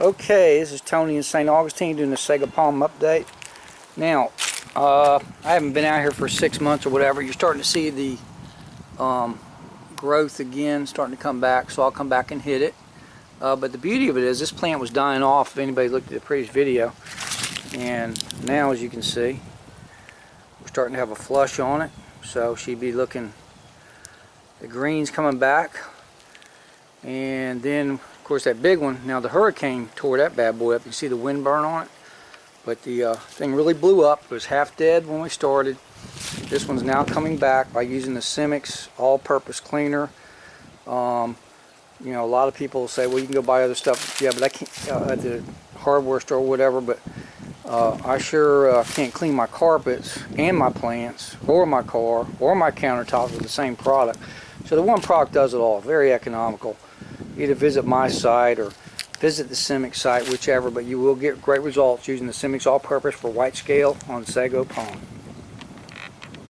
Okay, this is Tony in St. Augustine doing a Sago Palm update. Now, uh, I haven't been out here for six months or whatever. You're starting to see the um, growth again starting to come back, so I'll come back and hit it. Uh, but the beauty of it is this plant was dying off if anybody looked at the previous video. And now, as you can see, we're starting to have a flush on it. So she'd be looking, the green's coming back. And then, course, that big one, now the hurricane tore that bad boy up. You see the wind burn on it? But the uh, thing really blew up. It was half dead when we started. This one's now coming back by using the Simix all-purpose cleaner. Um, you know, a lot of people say, well, you can go buy other stuff. Yeah, but I can't, uh, at the hardware store or whatever, but uh, I sure uh, can't clean my carpets and my plants or my car or my countertops with the same product. So the one product does it all. Very economical. Either visit my site or visit the Simix site, whichever, but you will get great results using the Simix all-purpose for white scale on Sago Palm.